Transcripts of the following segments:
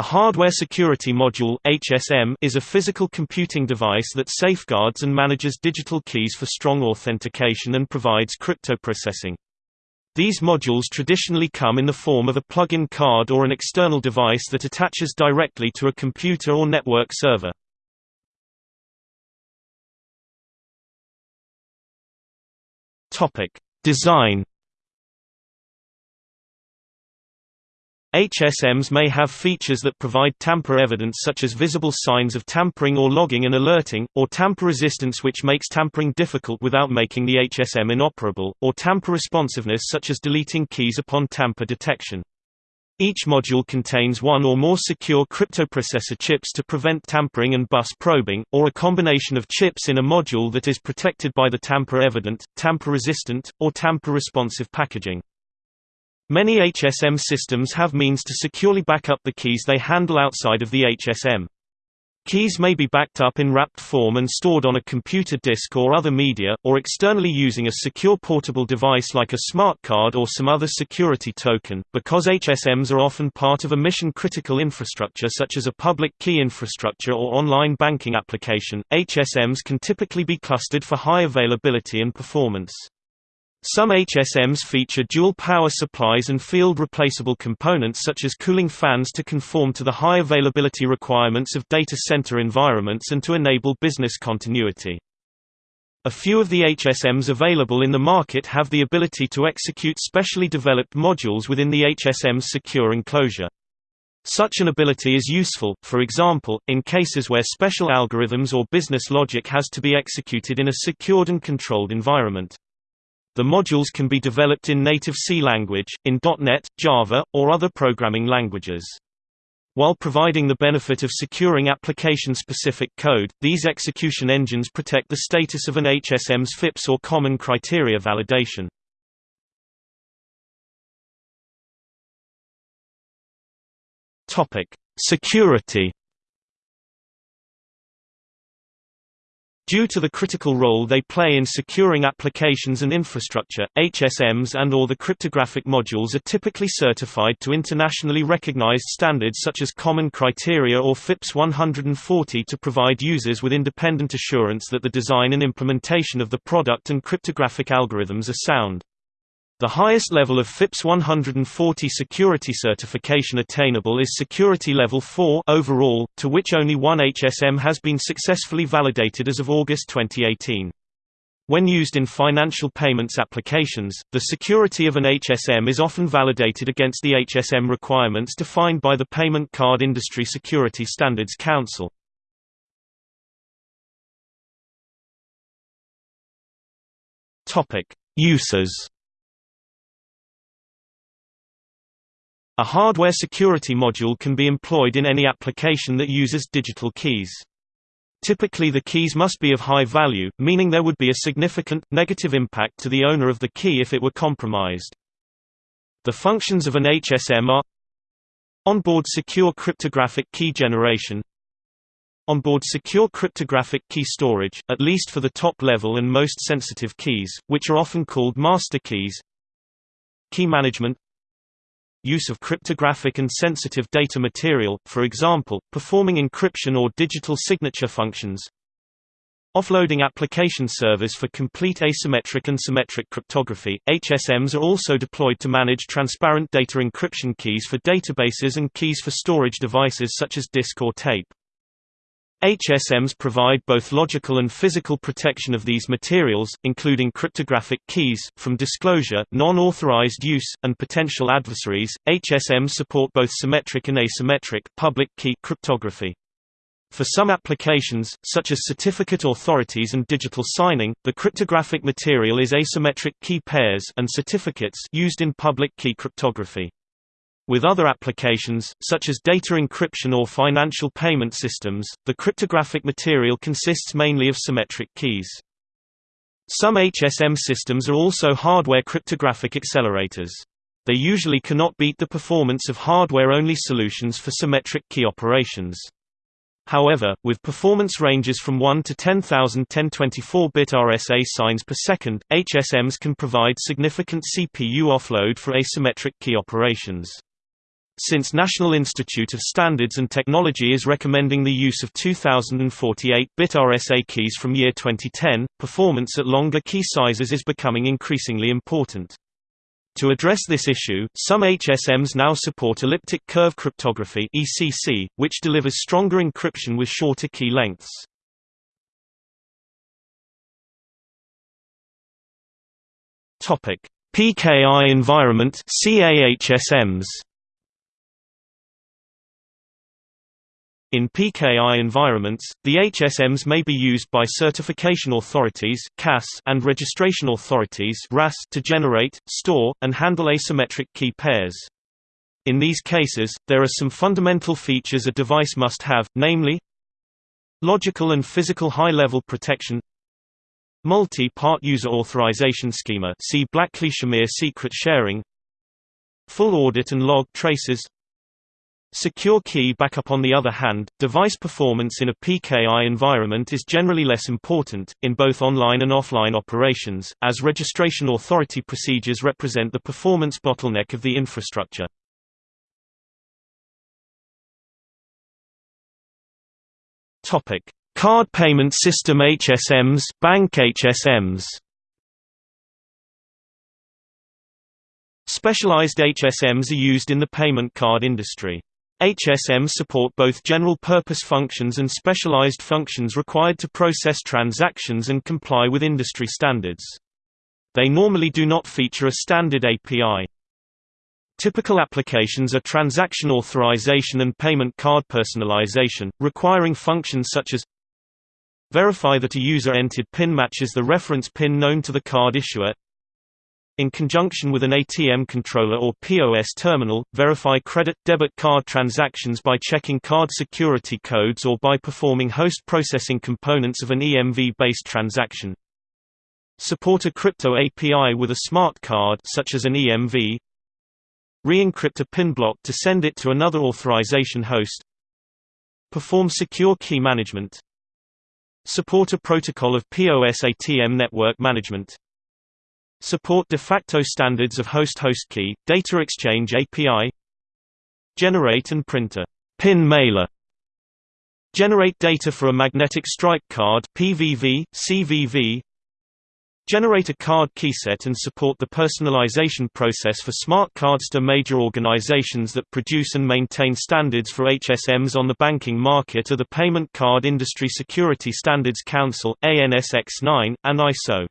A hardware security module (HSM) is a physical computing device that safeguards and manages digital keys for strong authentication and provides cryptoprocessing. These modules traditionally come in the form of a plug-in card or an external device that attaches directly to a computer or network server. Design HSMs may have features that provide tamper evidence such as visible signs of tampering or logging and alerting, or tamper resistance which makes tampering difficult without making the HSM inoperable, or tamper responsiveness such as deleting keys upon tamper detection. Each module contains one or more secure cryptoprocessor chips to prevent tampering and bus probing, or a combination of chips in a module that is protected by the tamper-evident, tamper-resistant, or tamper-responsive packaging. Many HSM systems have means to securely back up the keys they handle outside of the HSM. Keys may be backed up in wrapped form and stored on a computer disk or other media, or externally using a secure portable device like a smart card or some other security token. Because HSMs are often part of a mission-critical infrastructure such as a public key infrastructure or online banking application, HSMs can typically be clustered for high availability and performance. Some HSMs feature dual power supplies and field-replaceable components such as cooling fans to conform to the high availability requirements of data center environments and to enable business continuity. A few of the HSMs available in the market have the ability to execute specially developed modules within the HSM's secure enclosure. Such an ability is useful, for example, in cases where special algorithms or business logic has to be executed in a secured and controlled environment. The modules can be developed in native C language, in .NET, Java, or other programming languages. While providing the benefit of securing application-specific code, these execution engines protect the status of an HSM's FIPS or Common Criteria validation. Security Due to the critical role they play in securing applications and infrastructure, HSMs and or the cryptographic modules are typically certified to internationally recognized standards such as Common Criteria or FIPS 140 to provide users with independent assurance that the design and implementation of the product and cryptographic algorithms are sound. The highest level of FIPS 140 security certification attainable is Security Level 4 overall, to which only one HSM has been successfully validated as of August 2018. When used in financial payments applications, the security of an HSM is often validated against the HSM requirements defined by the Payment Card Industry Security Standards Council. Uses A hardware security module can be employed in any application that uses digital keys. Typically the keys must be of high value, meaning there would be a significant, negative impact to the owner of the key if it were compromised. The functions of an HSM are Onboard secure cryptographic key generation Onboard secure cryptographic key storage, at least for the top level and most sensitive keys, which are often called master keys Key management use of cryptographic and sensitive data material, for example, performing encryption or digital signature functions. Offloading application servers for complete asymmetric and symmetric cryptography. HSMs are also deployed to manage transparent data encryption keys for databases and keys for storage devices such as disk or tape. HSMs provide both logical and physical protection of these materials, including cryptographic keys, from disclosure, non-authorized use, and potential adversaries. HSMs support both symmetric and asymmetric public key cryptography. For some applications, such as certificate authorities and digital signing, the cryptographic material is asymmetric key pairs and certificates used in public key cryptography. With other applications, such as data encryption or financial payment systems, the cryptographic material consists mainly of symmetric keys. Some HSM systems are also hardware cryptographic accelerators. They usually cannot beat the performance of hardware-only solutions for symmetric key operations. However, with performance ranges from 1 to 10,000 1024-bit RSA signs per second, HSMs can provide significant CPU offload for asymmetric key operations. Since National Institute of Standards and Technology is recommending the use of 2048-bit RSA keys from year 2010, performance at longer key sizes is becoming increasingly important. To address this issue, some HSMs now support elliptic curve cryptography (ECC), which delivers stronger encryption with shorter key lengths. Topic: PKI environment (CAHSMs). In PKI environments, the HSMs may be used by certification authorities (CAS) and registration authorities (RAS) to generate, store, and handle asymmetric key pairs. In these cases, there are some fundamental features a device must have, namely logical and physical high-level protection multi-part user authorization schema see Blakley-Shamir secret sharing full audit and log traces Secure key backup On the other hand, device performance in a PKI environment is generally less important, in both online and offline operations, as registration authority procedures represent the performance bottleneck of the infrastructure. Card payment system HSMs bank HSMs Specialized HSMs are used in the payment card industry. HSMs support both general-purpose functions and specialized functions required to process transactions and comply with industry standards. They normally do not feature a standard API. Typical applications are transaction authorization and payment card personalization, requiring functions such as verify that a user-entered PIN matches the reference PIN known to the card issuer in conjunction with an ATM controller or POS terminal, verify credit-debit card transactions by checking card security codes or by performing host processing components of an EMV-based transaction. Support a crypto API with a smart card such as an EMV. Re-encrypt a PIN block to send it to another authorization host. Perform secure key management. Support a protocol of POS ATM network management. Support de facto standards of host-host key, data exchange API Generate and print a PIN mailer Generate data for a magnetic stripe card PVV, CVV Generate a card keyset and support the personalization process for smart cards to major organizations that produce and maintain standards for HSMs on the banking market are the Payment Card Industry Security Standards Council ANSX9, and ISO.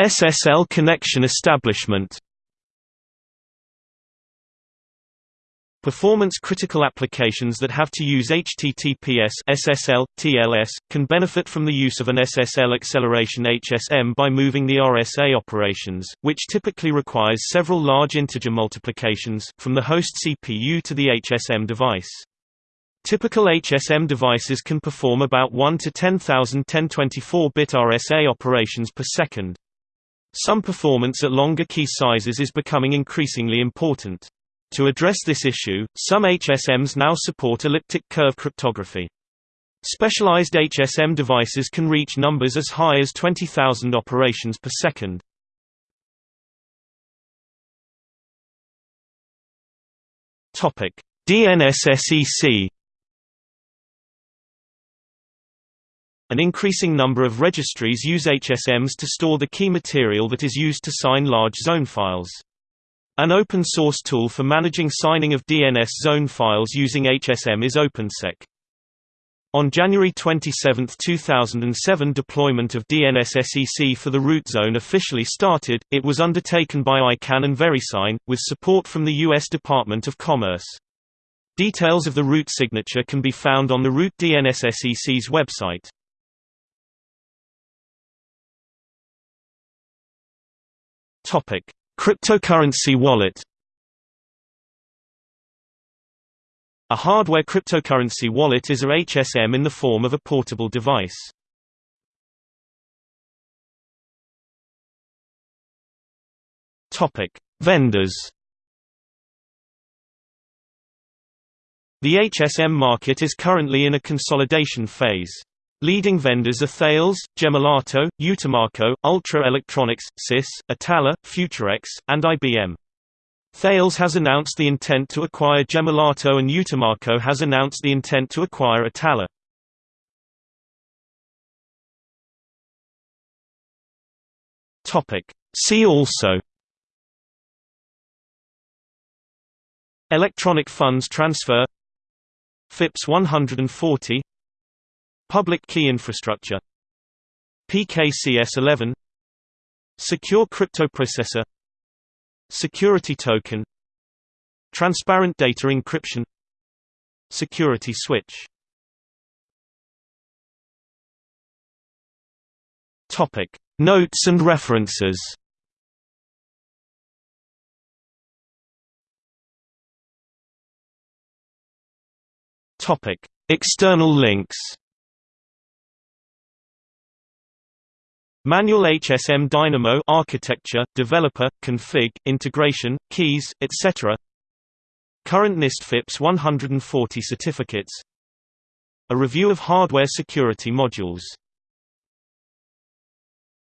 SSL connection establishment. Performance-critical applications that have to use HTTPS SSL, TLS, can benefit from the use of an SSL acceleration HSM by moving the RSA operations, which typically requires several large integer multiplications, from the host CPU to the HSM device. Typical HSM devices can perform about 1 to 10,000 1024-bit RSA operations per second. Some performance at longer key sizes is becoming increasingly important. To address this issue, some HSMs now support elliptic curve cryptography. Specialized HSM devices can reach numbers as high as 20,000 operations per second. DNSSEC An increasing number of registries use HSMs to store the key material that is used to sign large zone files. An open-source tool for managing signing of DNS zone files using HSM is OpenSec. On January 27, 2007 deployment of DNSSEC for the root zone officially started, it was undertaken by ICANN and VeriSign, with support from the U.S. Department of Commerce. Details of the root signature can be found on the root DNSSEC's website. Topic: Cryptocurrency wallet. A hardware cryptocurrency wallet is a HSM in the form of a portable device. Topic: Vendors. The HSM market is currently in a consolidation phase. Leading vendors are Thales, Gemalto, Utimaco, Ultra Electronics, SIS, Atalla, Futurex, and IBM. Thales has announced the intent to acquire Gemalto and Utimaco has announced the intent to acquire Atalla. See also Electronic funds transfer FIPS 140 Public key infrastructure PKCS11 Secure cryptoprocessor Security token Transparent data encryption Security switch. Topic Notes and references. Topic External links Manual HSM Dynamo architecture, developer, config, integration, keys, etc. Current NIST FIPS 140 certificates A review of hardware security modules